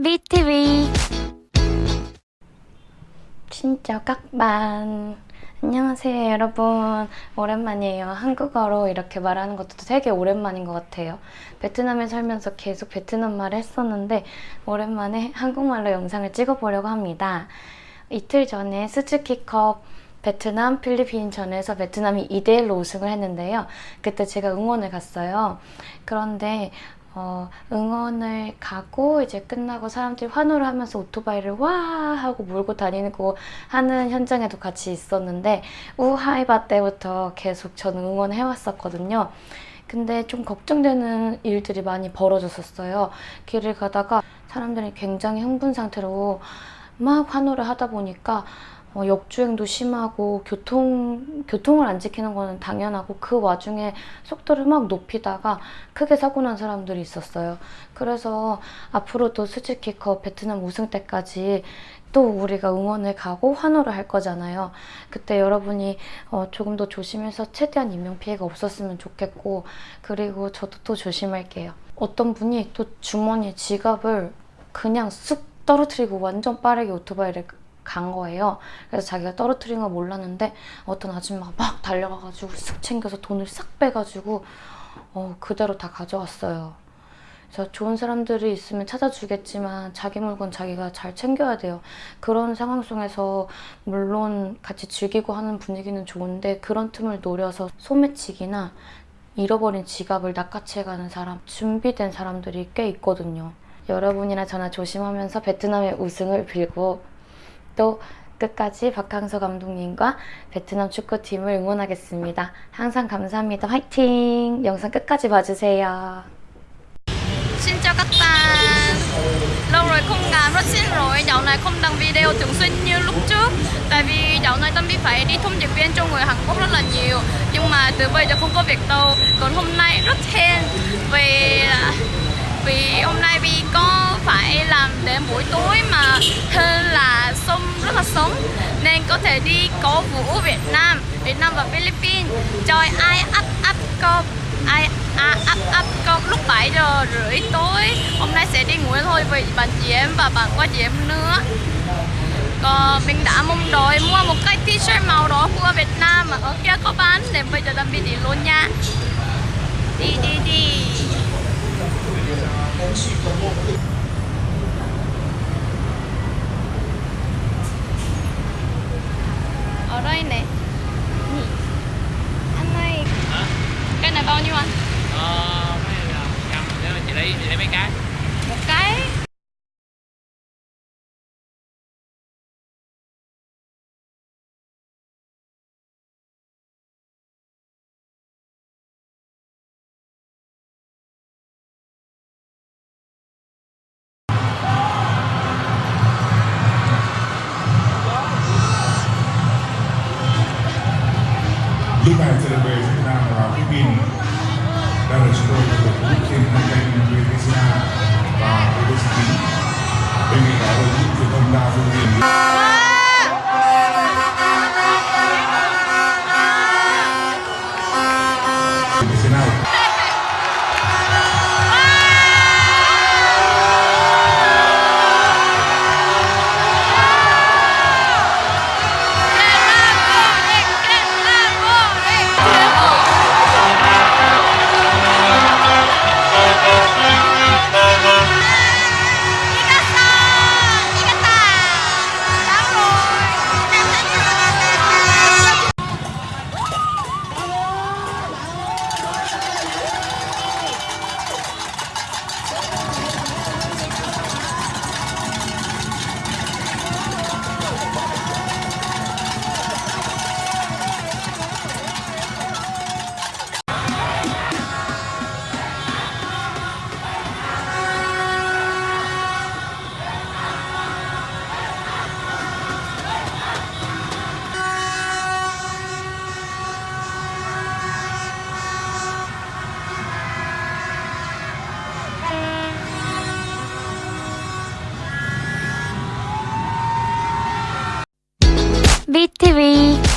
BTV 진짜 bạn 안녕하세요 여러분. 오랜만이에요. 한국어로 이렇게 말하는 것도 되게 오랜만인 것 같아요. 베트남에 살면서 계속 베트남 말을 했었는데 오랜만에 한국말로 영상을 찍어보려고 합니다. 이틀 전에 스즈키컵 베트남, 필리핀전에서 베트남이 2대1로 우승을 했는데요. 그때 제가 응원을 갔어요. 그런데 어, 응원을 가고 이제 끝나고 사람들이 환호를 하면서 오토바이를 와 하고 몰고 다니는 거 하는 현장에도 같이 있었는데 우하이바 때부터 계속 저는 응원을 해왔었거든요. 근데 좀 걱정되는 일들이 많이 벌어졌었어요. 길을 가다가 사람들이 굉장히 흥분 상태로 막 환호를 하다 보니까 어, 역주행도 심하고 교통, 교통을 안 지키는 거는 당연하고 그 와중에 속도를 막 높이다가 크게 사고 난 사람들이 있었어요. 그래서 앞으로도 스즈키컵 베트남 우승 때까지 또 우리가 응원을 가고 환호를 할 거잖아요. 그때 여러분이 어, 조금 더 조심해서 최대한 인명피해가 없었으면 좋겠고 그리고 저도 또 조심할게요. 어떤 분이 또 주머니에 지갑을 그냥 쑥 떨어뜨리고 완전 빠르게 오토바이를 간 거예요. 그래서 자기가 떨어뜨린 걸 몰랐는데 어떤 아줌마가 막 달려가가지고 쓱 챙겨서 돈을 싹 빼가지고 어, 그대로 다 가져왔어요. 그래서 좋은 사람들이 있으면 찾아주겠지만 자기 물건 자기가 잘 챙겨야 돼요. 그런 상황 속에서 물론 같이 즐기고 하는 분위기는 좋은데 그런 틈을 노려서 소매치기나 잃어버린 지갑을 낚아채가는 사람, 준비된 사람들이 꽤 있거든요. 여러분이나 저나 조심하면서 베트남의 우승을 빌고 또 끝까지 박항서 감독님과 베트남 축구팀을 응원하겠습니다. 항상 감사합니다. 화이팅! 영상 끝까지 봐주세요. Chào các bạn Lâu rồi không làm rất xin lỗi Dạo này không đăng video thường xuyên như lúc trước Tại vì dạo này Tâm Bí phải đi thông dịch viên cho người Hàn Quốc rất là nhiều Nhưng mà từ bây giờ không có việc đâu Còn hôm nay rất hên Vì vì hôm nay Vi có phải làm đến buổi tối mà mình có thể đi cổ vũ Việt Nam Việt Nam và Philippines. Chơi ai up up cop ai à, up up cop lúc 7 giờ rưỡi tối. Hôm nay sẽ đi ngủ thôi vì bạn chị em và bạn qua chị em nữa. Còn mình đã mong đợi mua một cái t-shirt màu đỏ của Việt Nam mà ở kia có bán. Nên bây giờ làm bị đi luôn nha. Đi đi đi. này bao nhiêu anh? Ờ, mấy này là 100, nếu chị lấy, chị lấy mấy cái? Một cái Lúc này sẽ được về Việt Nam vào Philippines that is true. We can connect with. Great TV.